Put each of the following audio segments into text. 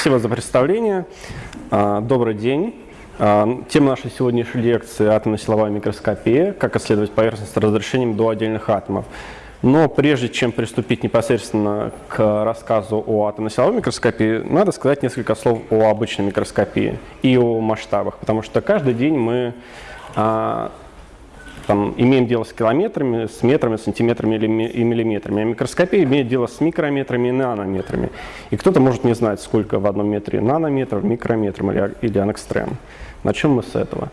Спасибо за представление. А, добрый день. А, тема нашей сегодняшней лекции – атомно-силовая микроскопия, как исследовать поверхность с разрешением до отдельных атомов. Но прежде чем приступить непосредственно к рассказу о атомно-силовой микроскопии, надо сказать несколько слов о обычной микроскопии и о масштабах, потому что каждый день мы а, там, имеем дело с километрами, с метрами, сантиметрами и миллиметрами. А микроскопия имеет дело с микрометрами и нанометрами. И кто-то может не знать, сколько в одном метре нанометров, микрометров или, или ангстрем. Начнем мы с этого.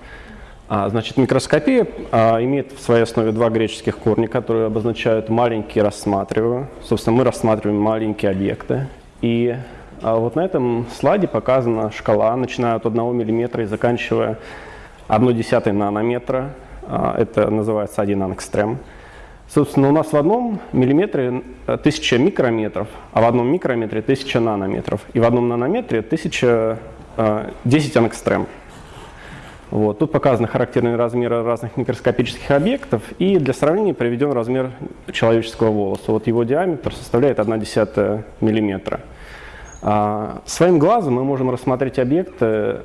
А, значит, микроскопия а, имеет в своей основе два греческих корня, которые обозначают маленькие рассматриваю. Собственно, мы рассматриваем маленькие объекты. И а, вот на этом слайде показана шкала, начиная от 1 мм и заканчивая 1 десятой нанометра. А, это называется один ангстрем. Собственно, у нас в одном миллиметре 1000 э, микрометров, а в одном микрометре 1000 нанометров. И в одном нанометре 1000, 10 э, ангстрем. Вот. Тут показаны характерные размеры разных микроскопических объектов, и для сравнения приведен размер человеческого волоса. Вот его диаметр составляет 1,1 мм. А, своим глазом мы можем рассмотреть объекты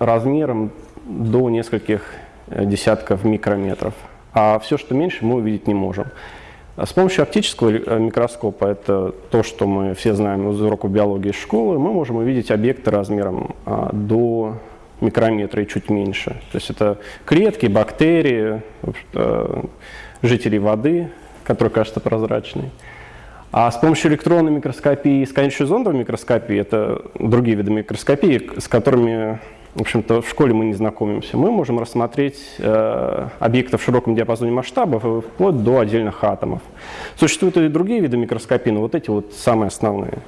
размером до нескольких десятков микрометров. А все, что меньше, мы увидеть не можем. С помощью оптического э, микроскопа, это то, что мы все знаем из уроков биологии школы, мы можем увидеть объекты размером а, до микрометра и чуть меньше. То есть это клетки, бактерии, жители воды, которые кажутся прозрачной. А с помощью электронной микроскопии и сканирующей зондовой микроскопии, это другие виды микроскопии, с которыми в общем-то, в школе мы не знакомимся, мы можем рассмотреть э, объекты в широком диапазоне масштабов вплоть до отдельных атомов. Существуют и другие виды микроскопии, но вот эти вот самые основные.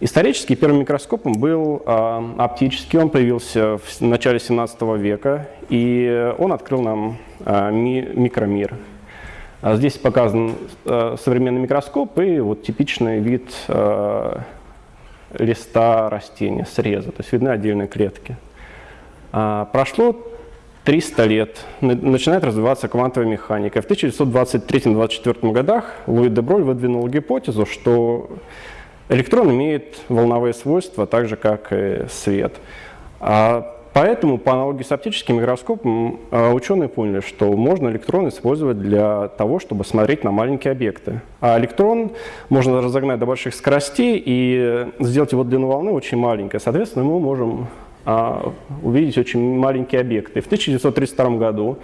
Исторически первым микроскопом был э, оптический, он появился в начале 17 века, и он открыл нам э, ми микромир. А здесь показан э, современный микроскоп и вот типичный вид э, листа растения, среза, то есть видны отдельные клетки. А, прошло 300 лет, начинает развиваться квантовая механика. В 1923-1924 годах Луи де Броль выдвинул гипотезу, что электрон имеет волновые свойства, так же как и свет. А Поэтому, по аналогии с оптическим микроскопом, а, ученые поняли, что можно электрон использовать для того, чтобы смотреть на маленькие объекты. А электрон можно разогнать до больших скоростей и сделать его длину волны очень маленькой. Соответственно, мы можем а, увидеть очень маленькие объекты. В 1932 году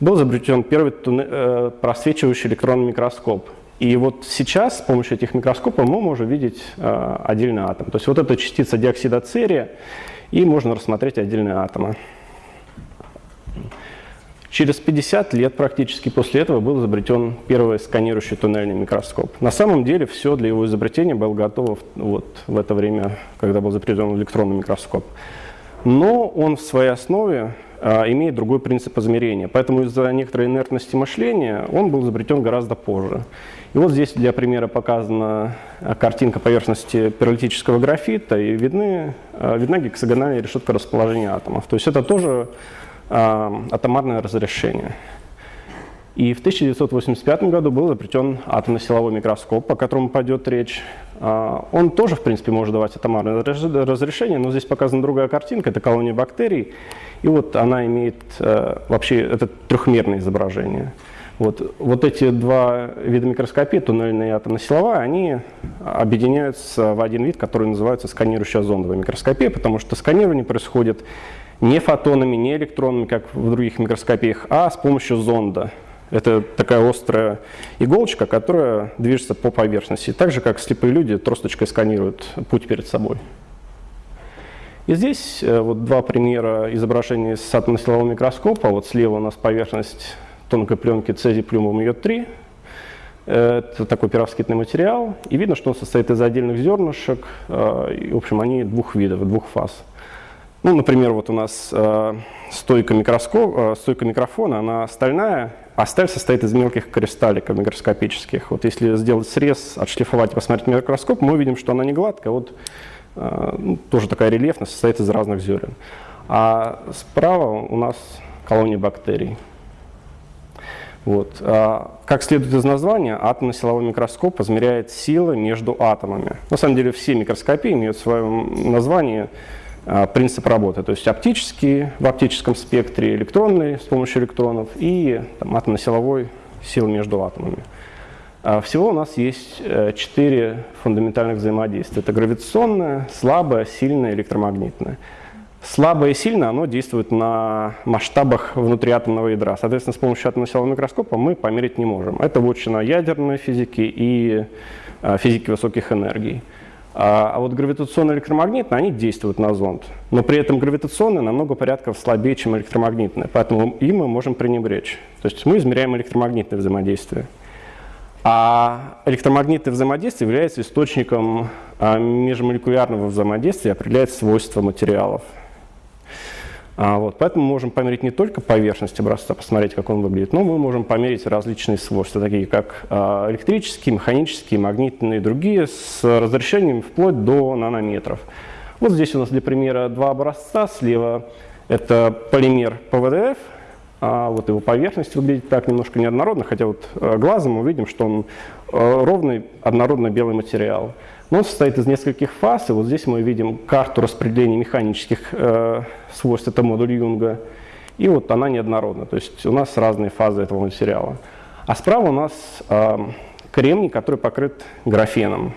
был изобретен первый э, просвечивающий электронный микроскоп. И вот сейчас с помощью этих микроскопов мы можем видеть а, отдельный атом. То есть вот эта частица диоксида церия, и можно рассмотреть отдельные атомы. Через 50 лет практически после этого был изобретен первый сканирующий туннельный микроскоп. На самом деле все для его изобретения было готово вот в это время, когда был изобретен электронный микроскоп. Но он в своей основе а, имеет другой принцип измерения. Поэтому из-за некоторой инертности мышления он был изобретен гораздо позже. И вот здесь для примера показана а, картинка поверхности пиролитического графита, и видны, а, видна гексагональная решетка расположения атомов. То есть это тоже атомарное разрешение. И в 1985 году был изобретен атомно-силовой микроскоп, о котором пойдет речь. Он тоже, в принципе, может давать атомарное разрешение, но здесь показана другая картинка, это колония бактерий. И вот она имеет э, вообще это трехмерное изображение. Вот, вот эти два вида микроскопии, туннельная и атомно-силовая, они объединяются в один вид, который называется сканирующая зондовая микроскопия, потому что сканирование происходит не фотонами, не электронами, как в других микроскопиях, а с помощью зонда. Это такая острая иголочка, которая движется по поверхности, так же, как слепые люди тросточкой сканируют путь перед собой. И здесь э, вот два примера изображений с атомно-силового микроскопа. Вот слева у нас поверхность тонкой пленки цезий плюмом йод-3. Это такой пировскитный материал. И видно, что он состоит из отдельных зернышек. Э, и, в общем, они двух видов, двух фаз. Ну, например, вот у нас э, стойка, микроскоп, стойка микрофона, она стальная, а сталь состоит из мелких кристалликов микроскопических. Вот если сделать срез, отшлифовать и посмотреть микроскоп, мы увидим, что она не гладкая. Вот Э, ну, тоже такая рельефность, состоит из разных зерен. А справа у нас колония бактерий. Вот. А, как следует из названия, атомно-силовой микроскоп измеряет силы между атомами. На самом деле все микроскопии имеют в своем названии а, принцип работы, то есть оптический в оптическом спектре, электронный с помощью электронов и атомно-силовой сил между атомами. А, всего у нас есть э, четыре фундаментальных взаимодействия. Это гравитационное, слабое, сильное, электромагнитное. Слабое и сильное оно действует на масштабах внутриатомного ядра. Соответственно, с помощью атомно-силового микроскопа мы померить не можем. Это вотчина ядерной физики и а, физики высоких энергий. А, а вот гравитационно-электромагнитные, они действуют на зонд. Но при этом гравитационные намного порядков слабее, чем электромагнитные. Поэтому им мы можем пренебречь. То есть мы измеряем электромагнитное взаимодействие. А электромагнитное взаимодействие является источником а, межмолекулярного взаимодействия и определяет свойства материалов. А, вот, поэтому мы можем померить не только поверхность образца, посмотреть, как он выглядит, но мы можем померить различные свойства, такие как а, электрические, механические, магнитные и другие, с разрешением вплоть до нанометров. Вот здесь у нас для примера два образца. Слева это полимер ПВДФ, а вот его поверхность выглядит так немножко неоднородно, хотя вот э, глазом мы видим, что он ровный, однородно белый материал. Но он состоит из нескольких фаз, и вот здесь мы видим карту распределения механических э, свойств, это модуль Юнга, и вот она неоднородна, то есть у нас разные фазы этого материала. А справа у нас э, кремний, который покрыт графеном,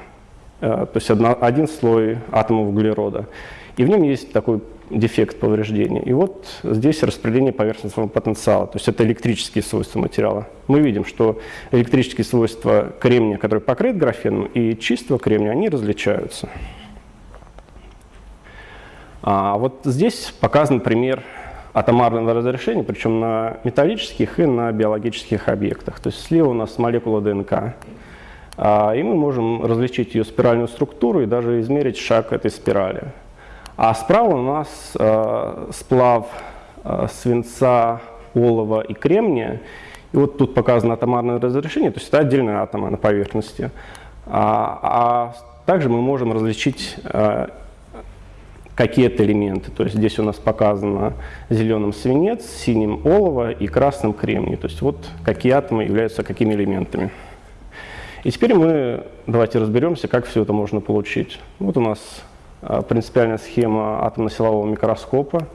э, то есть одна, один слой атомов углерода. И в нем есть такой дефект повреждения. И вот здесь распределение поверхностного потенциала, то есть это электрические свойства материала. Мы видим, что электрические свойства кремния, который покрыт графеном, и чистого кремния, они различаются. А вот здесь показан пример атомарного разрешения, причем на металлических и на биологических объектах. То есть слева у нас молекула ДНК, а, и мы можем различить ее спиральную структуру и даже измерить шаг этой спирали. А справа у нас э, сплав э, свинца, олова и кремния. И вот тут показано атомарное разрешение, то есть это отдельные атомы на поверхности. А, а также мы можем различить какие-то элементы. То есть здесь у нас показано зеленым свинец, синим олово и красным кремний. То есть вот какие атомы являются какими элементами. И теперь мы давайте разберемся, как все это можно получить. Вот у нас а, принципиальная схема атомно-силового микроскопа.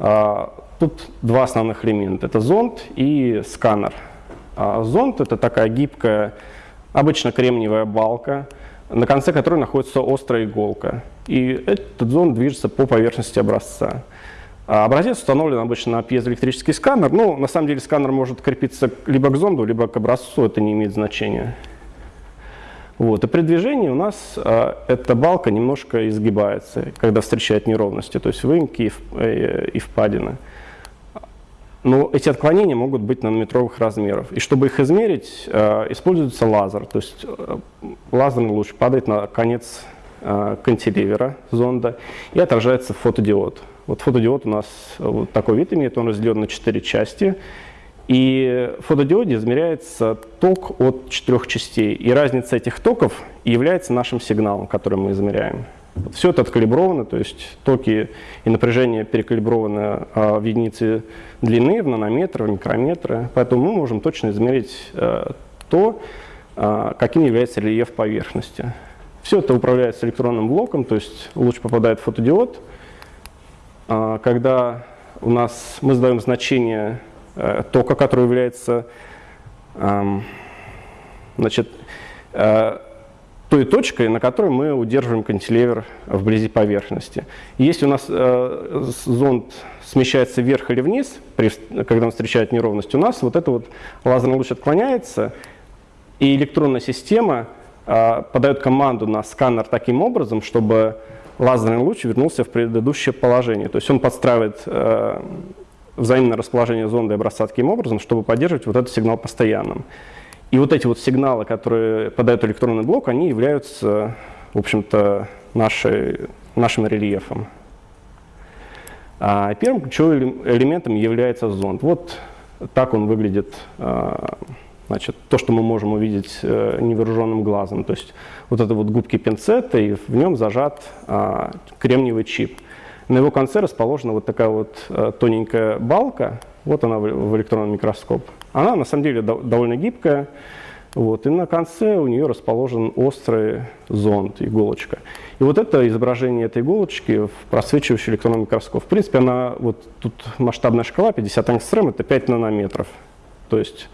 А, тут два основных элемента. Это зонд и сканер. А, зонд – это такая гибкая, обычно кремниевая балка, на конце которой находится острая иголка. И этот зонд движется по поверхности образца. Образец установлен обычно на пьезоэлектрический сканер. но на самом деле сканер может крепиться либо к зонду, либо к образцу, это не имеет значения. Вот. И при движении у нас э, эта балка немножко изгибается, когда встречает неровности, то есть выемки и, э, и впадины. Но эти отклонения могут быть нанометровых размеров. И чтобы их измерить, э, используется лазер. То есть э, лазерный луч падает на конец э, кантилевера зонда и отражается фотодиод. Вот фотодиод у нас вот такой вид имеет, он разделен на четыре части. И в фотодиоде измеряется ток от четырех частей. И разница этих токов является нашим сигналом, который мы измеряем. Все это откалибровано, то есть токи и напряжение перекалиброваны а, в единицы длины, в нанометры, в микрометры. Поэтому мы можем точно измерить а, то, а, каким является рельеф поверхности. Все это управляется электронным блоком, то есть луч попадает в фотодиод. А, когда у нас мы задаем значение Э, тока, который является значит, э, той точкой, на которой мы удерживаем кантилевер вблизи поверхности. если у нас э, зонд смещается вверх или вниз, когда он встречает неровность, у нас вот это вот лазерный луч отклоняется, и электронная система подает команду на сканер таким образом, чтобы лазерный луч вернулся в предыдущее положение. То есть он подстраивает взаимное расположение зонда и образца таким образом, чтобы поддерживать вот этот сигнал постоянным. И вот эти вот сигналы, которые подает электронный блок, они являются, в общем-то, нашим рельефом. А первым ключевым элементом является зонд. Вот так он выглядит, а, значит, то, что мы можем увидеть э, невооруженным глазом. То есть вот это вот губки пинцета, и в нем зажат а, кремниевый чип. На его конце расположена вот такая вот э, тоненькая балка, Вот она в электронный микроскоп. Она на самом деле довольно гибкая. Вот, и на конце у нее расположен острый зонд, иголочка. И вот это изображение этой иголочки в просвечивающий электронный микроскоп. В принципе, она, вот тут масштабная шкала 50 ангстрем, это 5 нанометров. То есть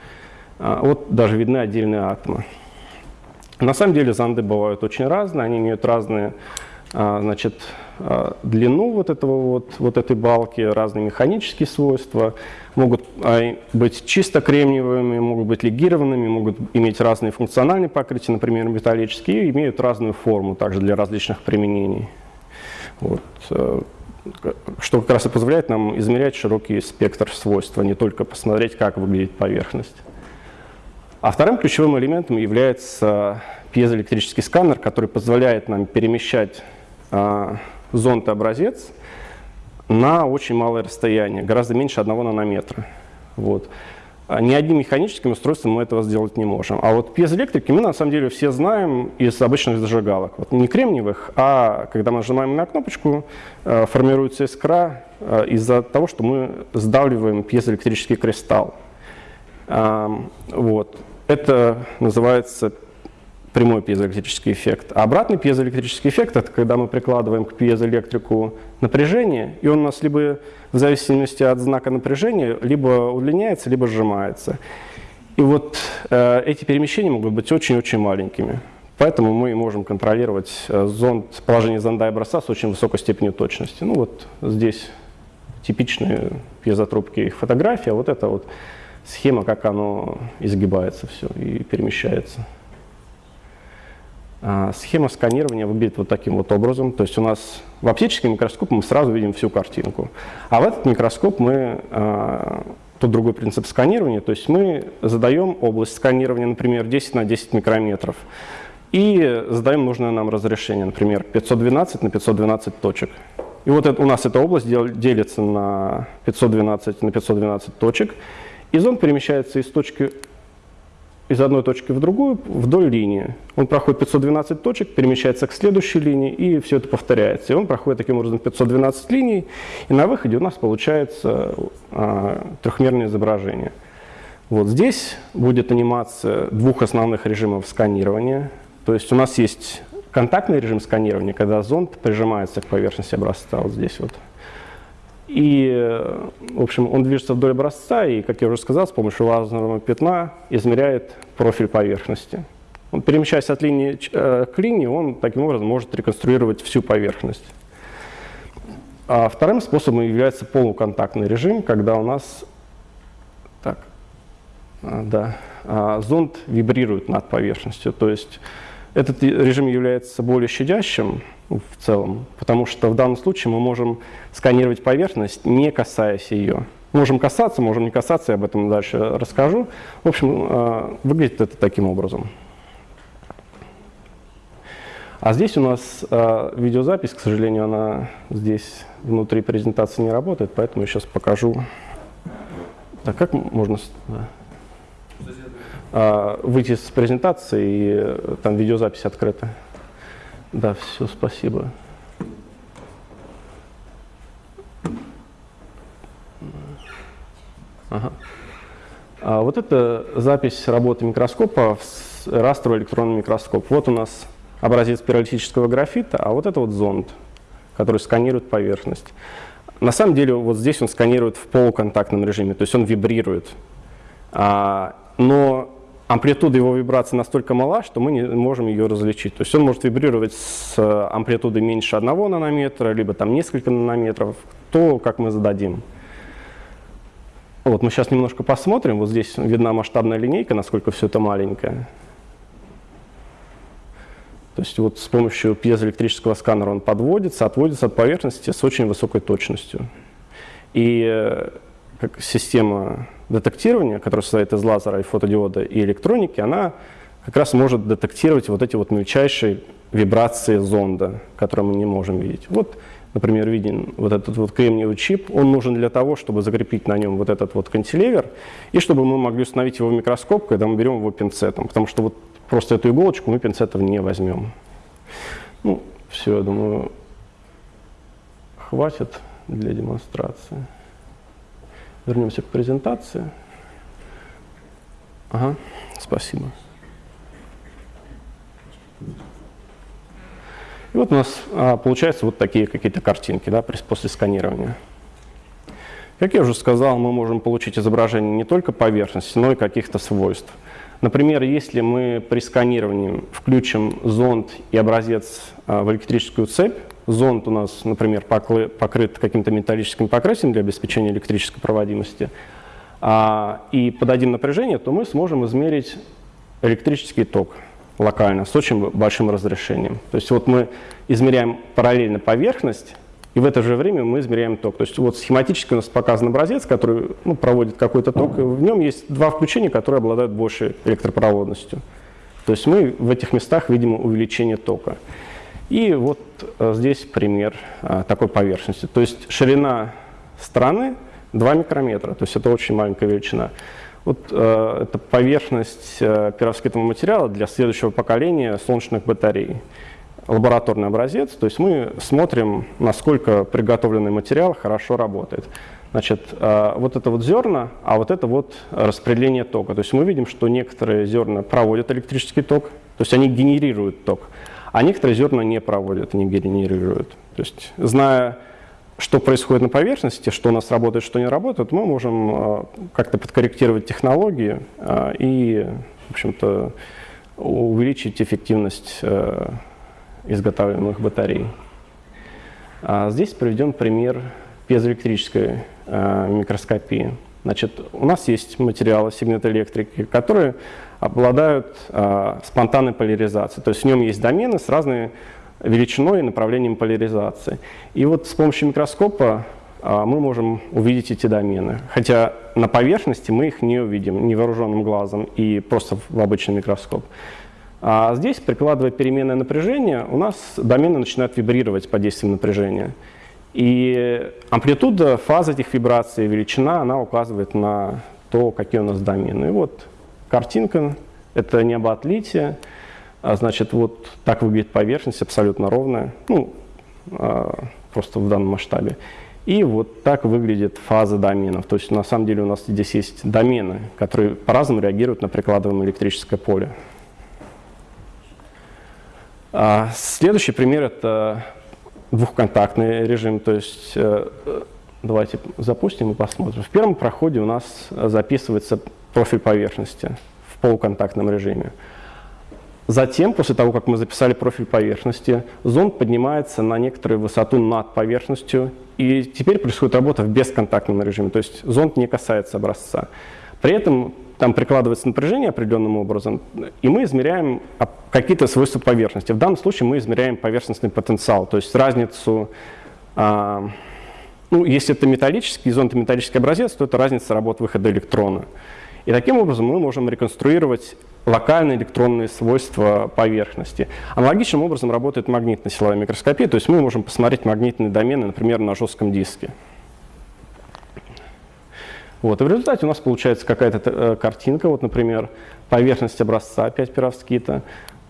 вот даже видны отдельные атомы. На самом деле зонды бывают очень разные, они имеют разные а, значит, а, длину вот, этого вот, вот этой балки, разные механические свойства, могут быть чисто кремниевыми, могут быть легированными, могут иметь разные функциональные покрытия, например, металлические, и имеют разную форму также для различных применений. Вот. Э, что как раз и позволяет нам измерять широкий спектр свойств, а не только посмотреть, как выглядит поверхность. А вторым ключевым элементом является пьезоэлектрический сканер, который позволяет нам перемещать а, зонд и образец на очень малое расстояние, гораздо меньше одного нанометра. Вот. А ни одним механическим устройством мы этого сделать не можем. А вот пьезоэлектрики мы на самом деле все знаем из обычных зажигалок. Вот не кремниевых, а когда мы нажимаем на кнопочку, э, формируется искра э, из-за того, что мы сдавливаем пьезоэлектрический кристалл. Вот. Это называется прямой пьезоэлектрический эффект. А обратный пьезоэлектрический эффект – это когда мы прикладываем к пьезоэлектрику напряжение, и он у нас либо в зависимости от знака напряжения либо удлиняется, либо сжимается. И вот э, эти перемещения могут быть очень-очень маленькими. Поэтому мы можем контролировать э, зонд, положение зонда и образца с очень высокой степенью точности. Ну вот здесь типичные пьезотрубки их фотография, вот это вот схема, как оно изгибается все и перемещается. А, схема сканирования выглядит вот таким вот образом. То есть у нас в оптический микроскоп мы сразу видим всю картинку. А в этот микроскоп мы, а, тут другой принцип сканирования, то есть мы задаем область сканирования, например, 10 на 10 микрометров. И задаем нужное нам разрешение, например, 512 на 512 точек. И вот это, у нас эта область делится на 512 на 512 точек. И зонд перемещается из точки из одной точки в другую вдоль линии. Он проходит 512 точек, перемещается к следующей линии, и все это повторяется. И он проходит таким образом 512 линий, и на выходе у нас получается а, трехмерное изображение. Вот здесь будет анимация двух основных режимов сканирования. То есть у нас есть контактный режим сканирования, когда зонд прижимается к поверхности образца, вот здесь вот. И, в общем, он движется вдоль образца и, как я уже сказал, с помощью лазерного пятна измеряет профиль поверхности. Он, перемещаясь от линии э, к линии, он таким образом может реконструировать всю поверхность. А вторым способом является полуконтактный режим, когда у нас так, а, да, а, зонд вибрирует над поверхностью. То есть этот режим является более щадящим, в целом, потому что в данном случае мы можем сканировать поверхность, не касаясь ее. Можем касаться, можем не касаться, я об этом дальше расскажу. В общем, э, выглядит это таким образом. А здесь у нас э, видеозапись, к сожалению, она здесь внутри презентации не работает, поэтому я сейчас покажу. Так, как можно выйти с презентации, и э, там видеозапись открыта? Да, все, спасибо. Ага. А вот это запись работы микроскопа в растровый электронный микроскоп. Вот у нас образец пиролитического графита, а вот это вот зонд, который сканирует поверхность. На самом деле вот здесь он сканирует в полуконтактном режиме, то есть он вибрирует. А, но амплитуда его вибрации настолько мала, что мы не можем ее различить. То есть он может вибрировать с э, амплитудой меньше одного нанометра, либо там несколько нанометров, то, как мы зададим. Вот мы сейчас немножко посмотрим. Вот здесь видна масштабная линейка, насколько все это маленькое. То есть вот с помощью пьезоэлектрического сканера он подводится, отводится от поверхности с очень высокой точностью. И э, как система детектирования, которая состоит из лазера и фотодиода и электроники, она как раз может детектировать вот эти вот мельчайшие вибрации зонда, которые мы не можем видеть. Вот, например, виден вот этот вот кремниевый чип. Он нужен для того, чтобы закрепить на нем вот этот вот кантилевер, и чтобы мы могли установить его в микроскоп, когда мы берем его пинцетом. Потому что вот просто эту иголочку мы пинцетом не возьмем. Ну, все, я думаю, хватит для демонстрации. Вернемся к презентации. Ага, спасибо. И вот у нас а, получаются вот такие какие-то картинки да, после сканирования. Как я уже сказал, мы можем получить изображение не только поверхности, но и каких-то свойств. Например, если мы при сканировании включим зонд и образец а, в электрическую цепь, зонд у нас, например, покрыт каким-то металлическим покрытием для обеспечения электрической проводимости, а, и подадим напряжение, то мы сможем измерить электрический ток локально с очень большим разрешением. То есть вот мы измеряем параллельно поверхность, и в это же время мы измеряем ток. То есть вот схематически у нас показан образец, который ну, проводит какой-то ток, и в нем есть два включения, которые обладают большей электропроводностью. То есть мы в этих местах видим увеличение тока. И вот э, здесь пример э, такой поверхности. То есть ширина стороны 2 микрометра, то есть это очень маленькая величина. Вот э, это поверхность э, перовскитного материала для следующего поколения солнечных батарей. Лабораторный образец, то есть мы смотрим, насколько приготовленный материал хорошо работает. Значит, э, вот это вот зерна, а вот это вот распределение тока. То есть мы видим, что некоторые зерна проводят электрический ток, то есть они генерируют ток, а некоторые зерна не проводят, не генерируют. То есть, зная что происходит на поверхности, что у нас работает, что не работает, мы можем э, как-то подкорректировать технологии э, и, в общем-то, увеличить эффективность э, изготавливаемых батарей. А здесь приведем пример пьезоэлектрической микроскопии. Значит, у нас есть материалы сигнатоэлектрики, которые обладают спонтанной поляризацией. То есть в нем есть домены с разными величиной и направлением поляризации. И вот с помощью микроскопа а, мы можем увидеть эти домены. Хотя на поверхности мы их не увидим невооруженным глазом и просто в обычный микроскоп. А здесь, прикладывая переменное напряжение, у нас домены начинают вибрировать под действием напряжения. И амплитуда, фаза этих вибраций, величина, она указывает на то, какие у нас домены. И вот картинка, это небоотлитие. А, значит, вот так выглядит поверхность, абсолютно ровная, ну, а, просто в данном масштабе. И вот так выглядит фаза доменов. То есть на самом деле у нас здесь есть домены, которые по-разному реагируют на прикладываемое электрическое поле. А следующий пример – это двухконтактный режим. То есть э, давайте запустим и посмотрим. В первом проходе у нас записывается профиль поверхности в полуконтактном режиме. Затем, после того, как мы записали профиль поверхности, зонд поднимается на некоторую высоту над поверхностью, и теперь происходит работа в бесконтактном режиме, то есть зонд не касается образца. При этом там прикладывается напряжение определенным образом, и мы измеряем какие-то свойства поверхности. В данном случае мы измеряем поверхностный потенциал, то есть разницу, а, ну, если это металлический, зонд металлический образец, то это разница работы выхода электрона. И таким образом мы можем реконструировать локальные электронные свойства поверхности. Аналогичным образом работает магнитная силовая микроскопия, то есть мы можем посмотреть магнитные домены, например, на жестком диске. Вот, и в результате у нас получается какая-то э, картинка, вот, например, поверхность образца 5 перовскита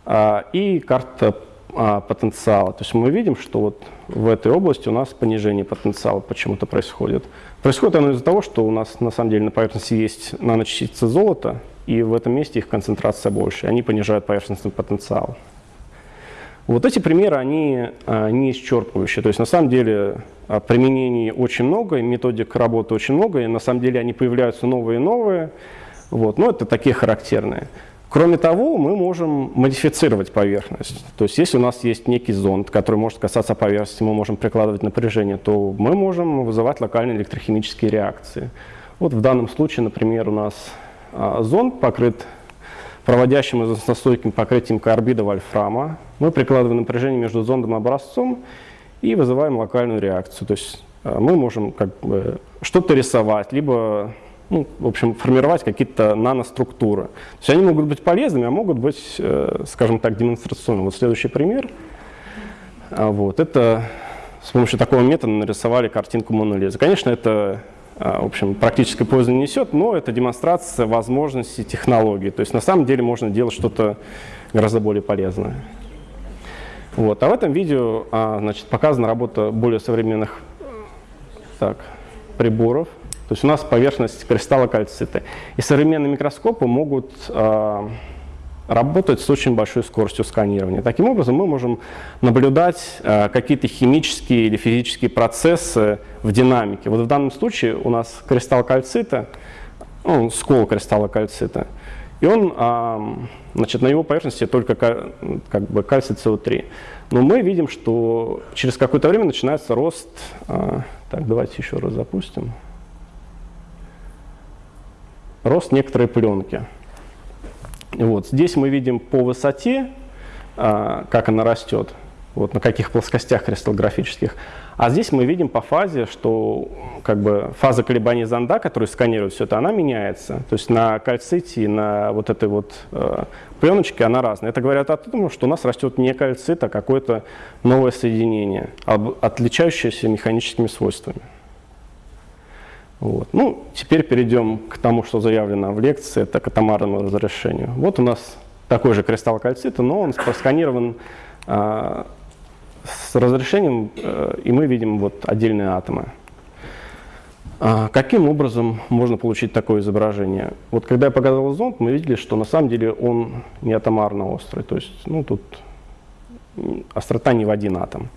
а, и карта а, потенциала. То есть мы видим, что вот в этой области у нас понижение потенциала почему-то происходит. Происходит оно из-за того, что у нас на самом деле на поверхности есть наночастицы золота, и в этом месте их концентрация больше, они понижают поверхностный потенциал. Вот эти примеры, они а, не исчерпывающие. То есть на самом деле а, применений очень много, методик работы очень много, и на самом деле они появляются новые и новые. Вот, но это такие характерные. Кроме того, мы можем модифицировать поверхность. То есть если у нас есть некий зонд, который может касаться поверхности, мы можем прикладывать напряжение, то мы можем вызывать локальные электрохимические реакции. Вот в данном случае, например, у нас а, зонд покрыт проводящим износостойким покрытием карбида вольфрама. Мы прикладываем напряжение между зондом и образцом и вызываем локальную реакцию. То есть а, мы можем как бы что-то рисовать, либо ну, в общем, формировать какие-то наноструктуры. То есть они могут быть полезными, а могут быть, э, скажем так, демонстрационными. Вот следующий пример. А, вот, это с помощью такого метода нарисовали картинку Мона Конечно, это в общем, практической пользы не несет, но это демонстрация возможностей технологий. То есть на самом деле можно делать что-то гораздо более полезное. Вот. А в этом видео а, значит, показана работа более современных так, приборов. То есть у нас поверхность кристалла кальцита. И современные микроскопы могут работать с очень большой скоростью сканирования. Таким образом, мы можем наблюдать э, какие-то химические или физические процессы в динамике. Вот в данном случае у нас кристалл кальцита, ну, скол кристалла кальцита, и он, значит, на его поверхности только как бы кальций СО3. Но мы видим, что через какое-то время начинается рост. Э, так, давайте еще раз запустим. Рост некоторой пленки. Вот. Здесь мы видим по высоте, а, как она растет, вот на каких плоскостях кристаллографических. А здесь мы видим по фазе, что как бы, фаза колебаний зонда, которая сканирует все это, она меняется. То есть на кальците и на вот этой вот э, пленочке она разная. Это говорят о том, что у нас растет не кальцит, а какое-то новое соединение, отличающееся механическими свойствами. Вот. Ну, теперь перейдем к тому, что заявлено в лекции, это к атомарному разрешению. Вот у нас такой же кристалл кальцита, но он просканирован а, с разрешением, а, и мы видим вот отдельные атомы. А, каким образом можно получить такое изображение? Вот когда я показывал зонд, мы видели, что на самом деле он не атомарно острый, то есть ну, тут острота не в один атом.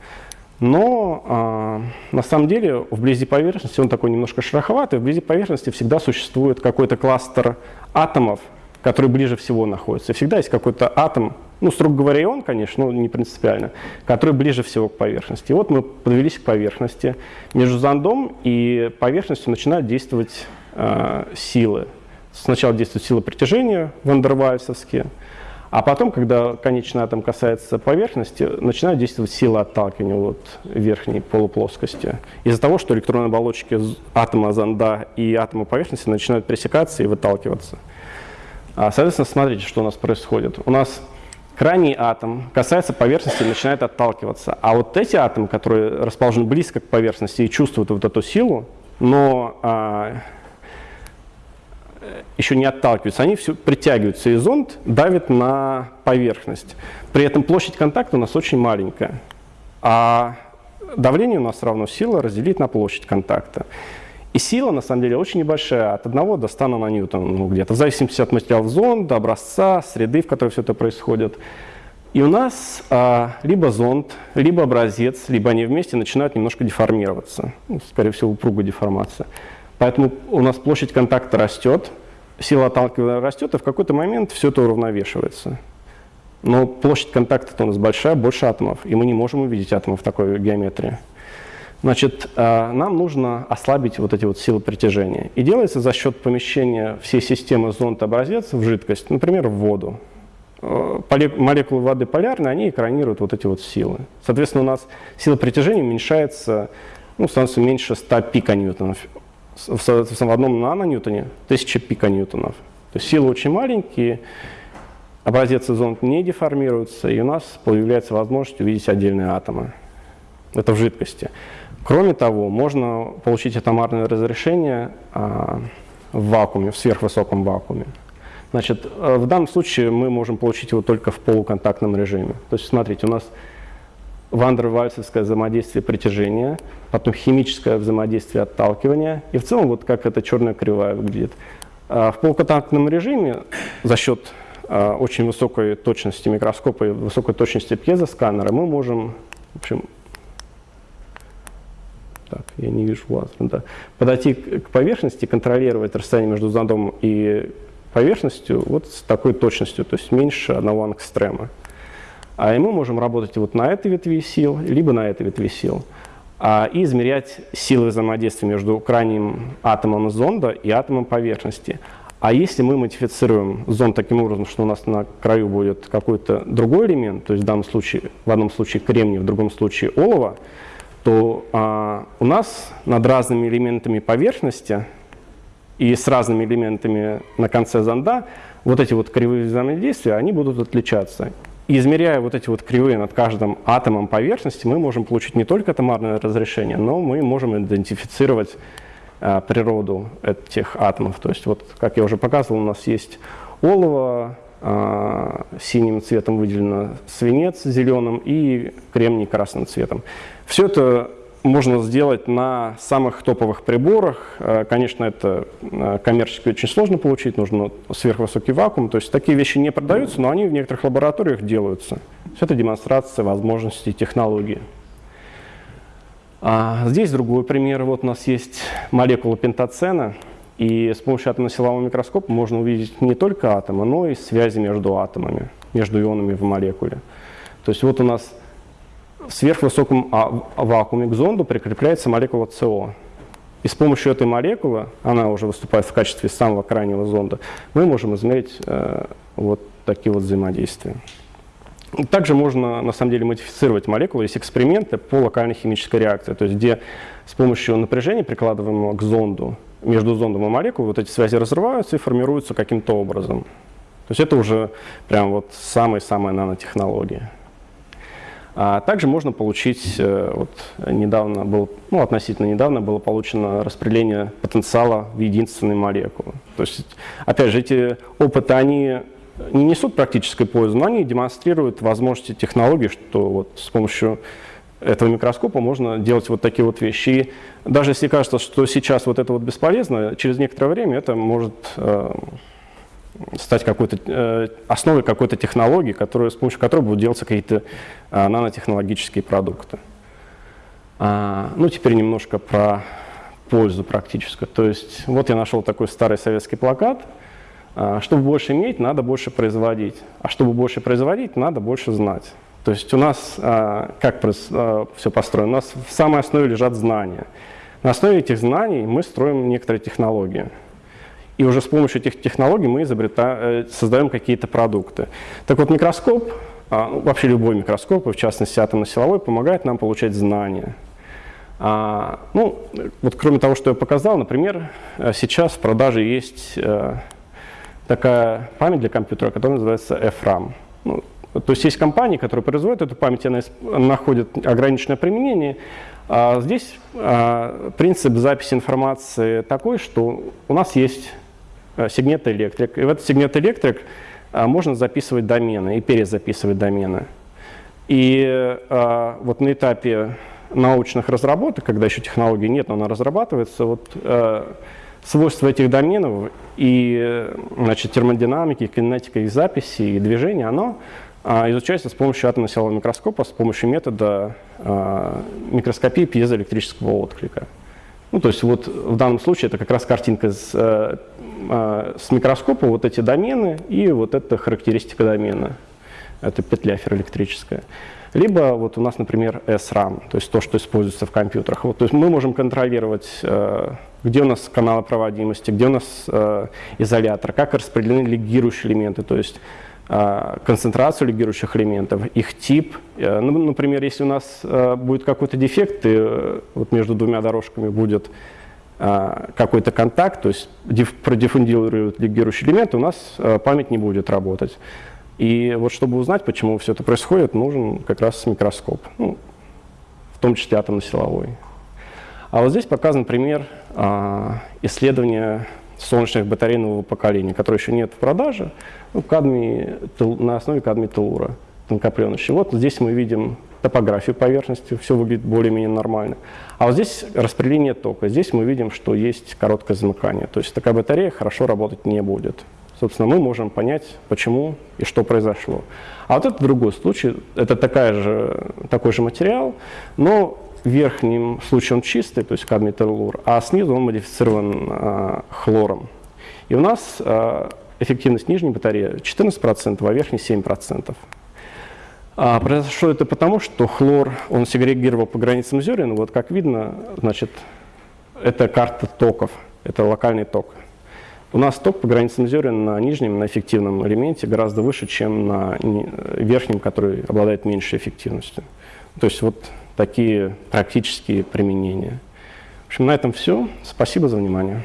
Но а, на самом деле вблизи поверхности он такой немножко шероховатый. Вблизи поверхности всегда существует какой-то кластер атомов, который ближе всего находится. Всегда есть какой-то атом, ну, строго говоря, и он, конечно, но не принципиально, который ближе всего к поверхности. И вот мы подвелись к поверхности. Между зондом и поверхностью начинают действовать э, силы. Сначала действуют силы притяжения вандервальсовские, а потом, когда конечный атом касается поверхности, начинает действовать сила отталкивания вот, верхней полуплоскости. Из-за того, что электронные оболочки атома зонда и атома поверхности начинают пересекаться и выталкиваться. А, соответственно, смотрите, что у нас происходит. У нас крайний атом касается поверхности и начинает отталкиваться. А вот эти атомы, которые расположены близко к поверхности и чувствуют вот эту силу, но а, еще не отталкиваются, они все притягиваются, и зонд давит на поверхность. При этом площадь контакта у нас очень маленькая, а давление у нас равно сила разделить на площадь контакта. И сила, на самом деле, очень небольшая, от 1 до 100 наноньютон, ну, где-то, в зависимости от материалов зонда, образца, среды, в которой все это происходит. И у нас а, либо зонд, либо образец, либо они вместе начинают немножко деформироваться. Ну, скорее всего, упругая деформация. Поэтому у нас площадь контакта растет, сила отталкивания растет, и в какой-то момент все это уравновешивается. Но площадь контакта у нас большая, больше атомов, и мы не можем увидеть атомы в такой геометрии. Значит, э, нам нужно ослабить вот эти вот силы притяжения. И делается за счет помещения всей системы зонд-образец в жидкость, например, в воду. Э, молекулы воды полярные, они экранируют вот эти вот силы. Соответственно, у нас сила притяжения уменьшается, ну, становится меньше 100 пиконьютонов в, в одном наноньютоне 1000 пиконьютонов. То есть силы очень маленькие, образец зонд не деформируется, и у нас появляется возможность увидеть отдельные атомы. Это в жидкости. Кроме того, можно получить атомарное разрешение а, в вакууме, в сверхвысоком вакууме. Значит, э, в данном случае мы можем получить его только в полуконтактном режиме. То есть, смотрите, у нас вандервальсовское взаимодействие притяжения, потом химическое взаимодействие отталкивания, и в целом вот как эта черная кривая выглядит. А в полуконтактном режиме за счет а, очень высокой точности микроскопа и высокой точности пьезосканера мы можем, в общем, так, я не вижу лазер, да, подойти к поверхности, контролировать расстояние между зондом и поверхностью вот с такой точностью, то есть меньше одного ангстрема. А и мы можем работать вот на этой ветви сил, либо на этой ветви сил, а, и измерять силы взаимодействия между крайним атомом зонда и атомом поверхности. А если мы модифицируем зонд таким образом, что у нас на краю будет какой-то другой элемент, то есть в данном случае, в одном случае кремний, в другом случае олово, то а, у нас над разными элементами поверхности и с разными элементами на конце зонда вот эти вот кривые взаимодействия, они будут отличаться. И измеряя вот эти вот кривые над каждым атомом поверхности, мы можем получить не только атомарное разрешение, но мы можем идентифицировать э, природу этих атомов. То есть вот, как я уже показывал, у нас есть олово, э, синим цветом выделено свинец зеленым и кремний красным цветом. Все это можно сделать на самых топовых приборах. Э, конечно, это э, коммерчески очень сложно получить, нужно сверхвысокий вакуум. То есть такие вещи не продаются, но они в некоторых лабораториях делаются. Это демонстрация возможностей технологии. А здесь другой пример. Вот у нас есть молекула пентацена, и с помощью атомно-силового микроскопа можно увидеть не только атомы, но и связи между атомами, между ионами в молекуле. То есть вот у нас в сверхвысоком а, вакууме к зонду прикрепляется молекула СО. И с помощью этой молекулы, она уже выступает в качестве самого крайнего зонда, мы можем измерить э, вот такие вот взаимодействия. Также можно, на самом деле, модифицировать молекулы. Есть эксперименты по локальной химической реакции, то есть где с помощью напряжения, прикладываемого к зонду, между зондом и молекулой, вот эти связи разрываются и формируются каким-то образом. То есть это уже прям вот самая-самая нанотехнология. А также можно получить, э, вот недавно был, ну относительно недавно было получено распределение потенциала в единственной молекулы. То есть, опять же, эти опыты, они не несут практической пользы, но они демонстрируют возможности технологий, что вот с помощью этого микроскопа можно делать вот такие вот вещи. И даже если кажется, что сейчас вот это вот бесполезно, через некоторое время это может э, стать какой-то, э, основой какой-то технологии, которая, с помощью которой будут делаться какие-то э, нанотехнологические продукты. А, ну, теперь немножко про пользу практическую. То есть вот я нашел такой старый советский плакат. А, чтобы больше иметь, надо больше производить. А чтобы больше производить, надо больше знать. То есть у нас, как все построено, у нас в самой основе лежат знания. На основе этих знаний мы строим некоторые технологии. И уже с помощью этих технологий мы изобретаем, э, создаем какие-то продукты. Так вот, микроскоп, а, ну, вообще любой микроскоп, в частности атомно-силовой, помогает нам получать знания. А, ну, вот кроме того, что я показал, например, э, сейчас в продаже есть э, такая память для компьютера, которая называется FRAM. Ну, то есть есть компании, которые производят эту память, она находит ограниченное применение, а здесь принцип записи информации такой, что у нас есть сегмент электрик. И в этот сегмент электрик э, можно записывать домены и перезаписывать домены. И э, вот на этапе научных разработок, когда еще технологии нет, но она разрабатывается, вот свойства этих доменов и значит, термодинамики, кинетика их записи и движения, оно изучается с помощью атомно-силового микроскопа, с помощью метода микроскопии пьезоэлектрического отклика. Ну, то есть вот в данном случае это как раз картинка с с микроскопа вот эти домены и вот эта характеристика домена. Это петля ферроэлектрическая. Либо вот у нас, например, SRAM, то есть то, что используется в компьютерах. Вот, то есть мы можем контролировать, э, где у нас каналы проводимости, где у нас э, изолятор, как распределены лигирующие элементы, то есть э, концентрацию лигирующих элементов, их тип. Ну, например, если у нас будет какой-то дефект, и вот между двумя дорожками будет а, какой-то контакт, то есть продиффундируют лигирующий элемент, у нас а, память не будет работать. И вот чтобы узнать, почему все это происходит, нужен как раз микроскоп, ну, в том числе атомно-силовой. А вот здесь показан пример а, исследования солнечных батарей нового поколения, которые еще нет в продаже, ну, кадмий, на основе кадмий телура, тонкопленочный. Вот здесь мы видим топографию поверхности, все выглядит более-менее нормально. А вот здесь распределение тока. Здесь мы видим, что есть короткое замыкание. То есть такая батарея хорошо работать не будет. Собственно, мы можем понять, почему и что произошло. А вот это другой случай. Это такая же, такой же материал, но в верхнем случае он чистый, то есть кадмий теллур, а снизу он модифицирован а, хлором. И у нас а, эффективность нижней батареи 14%, а верхней 7%. А произошло это потому, что хлор, он сегрегировал по границам зерен. Вот как видно, значит, это карта токов, это локальный ток. У нас ток по границам зерен на нижнем, на эффективном элементе гораздо выше, чем на верхнем, который обладает меньшей эффективностью. То есть вот такие практические применения. В общем, на этом все. Спасибо за внимание.